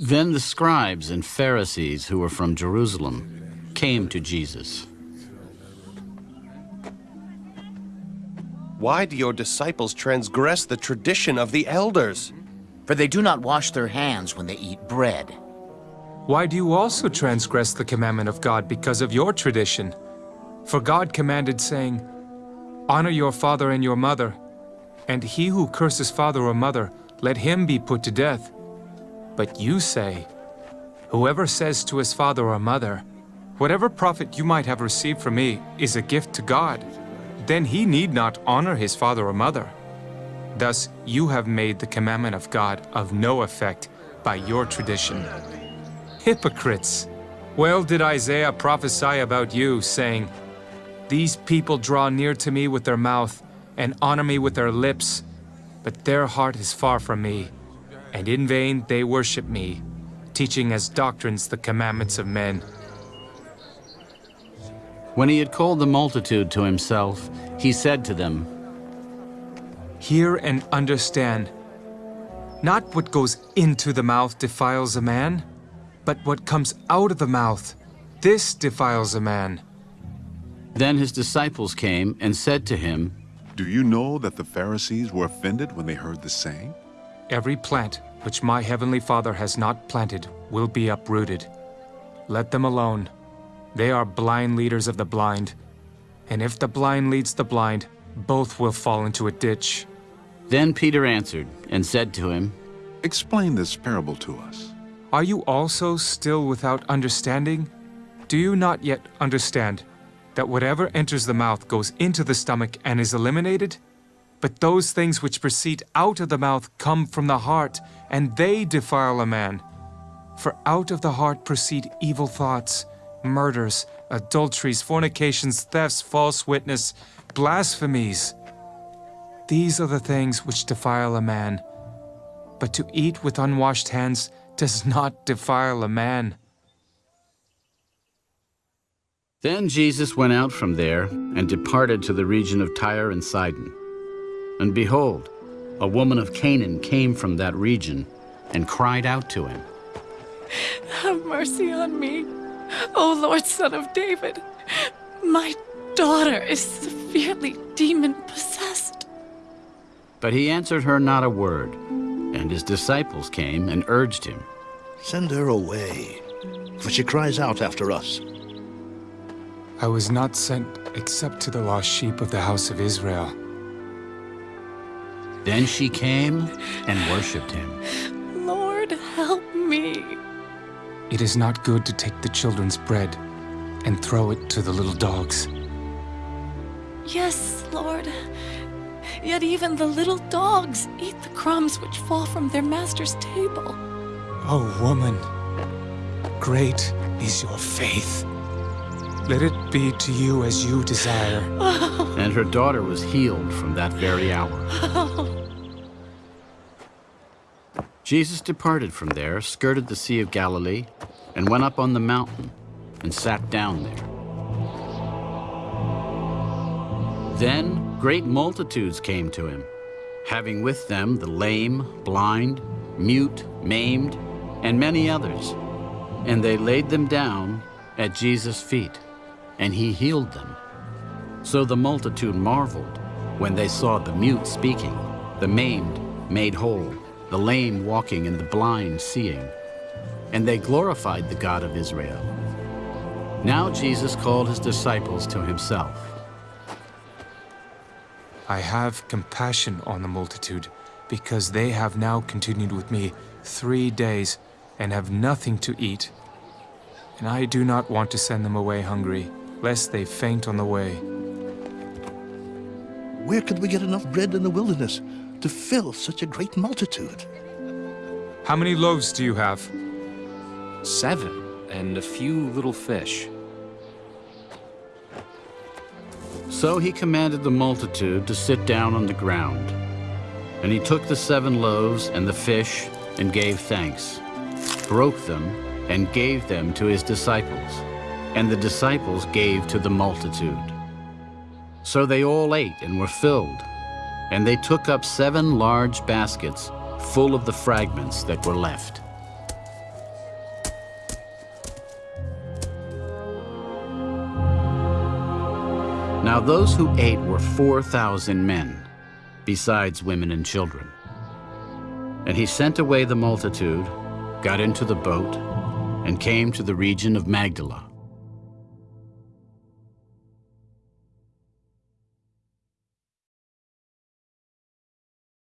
Then the scribes and Pharisees who were from Jerusalem came to Jesus. Why do your disciples transgress the tradition of the elders? For they do not wash their hands when they eat bread. Why do you also transgress the commandment of God because of your tradition? For God commanded, saying, Honor your father and your mother, and he who curses father or mother, let him be put to death. But you say, Whoever says to his father or mother, Whatever profit you might have received from me is a gift to God, then he need not honor his father or mother. Thus you have made the commandment of God of no effect by your tradition. Hypocrites! Well did Isaiah prophesy about you, saying, These people draw near to me with their mouth, and honor me with their lips, but their heart is far from me, and in vain they worship me, teaching as doctrines the commandments of men. When he had called the multitude to himself, he said to them, Hear and understand. Not what goes into the mouth defiles a man, but what comes out of the mouth, this defiles a man. Then his disciples came and said to him, Do you know that the Pharisees were offended when they heard the saying? Every plant which my heavenly Father has not planted will be uprooted. Let them alone. They are blind leaders of the blind. And if the blind leads the blind, both will fall into a ditch. Then Peter answered and said to him, Explain this parable to us. Are you also still without understanding? Do you not yet understand that whatever enters the mouth goes into the stomach and is eliminated? But those things which proceed out of the mouth come from the heart, and they defile a man. For out of the heart proceed evil thoughts, murders, adulteries, fornications, thefts, false witness, blasphemies. These are the things which defile a man. But to eat with unwashed hands does not defile a man. Then Jesus went out from there and departed to the region of Tyre and Sidon. And behold, a woman of Canaan came from that region and cried out to him, Have mercy on me, O Lord, son of David. My daughter is severely demon-possessed. But he answered her not a word, and his disciples came and urged him. Send her away, for she cries out after us. I was not sent except to the lost sheep of the house of Israel. Then she came and worshipped him. Lord, help me. It is not good to take the children's bread and throw it to the little dogs. Yes, Lord. Yet even the little dogs eat the crumbs which fall from their master's table. Oh, woman, great is your faith. Let it be to you as you desire. Oh. And her daughter was healed from that very hour. Oh. Jesus departed from there, skirted the Sea of Galilee, and went up on the mountain and sat down there. Then great multitudes came to him, having with them the lame, blind, mute, maimed, and many others. And they laid them down at Jesus' feet, and he healed them. So the multitude marveled when they saw the mute speaking, the maimed made whole, the lame walking, and the blind seeing. And they glorified the God of Israel. Now Jesus called his disciples to himself. I have compassion on the multitude, because they have now continued with me three days and have nothing to eat. And I do not want to send them away hungry, lest they faint on the way. Where could we get enough bread in the wilderness to fill such a great multitude? How many loaves do you have? Seven, and a few little fish. So he commanded the multitude to sit down on the ground. And he took the seven loaves and the fish and gave thanks, broke them, and gave them to his disciples. And the disciples gave to the multitude. So they all ate and were filled. And they took up seven large baskets full of the fragments that were left. Now those who ate were 4,000 men, besides women and children. And he sent away the multitude, got into the boat, and came to the region of Magdala.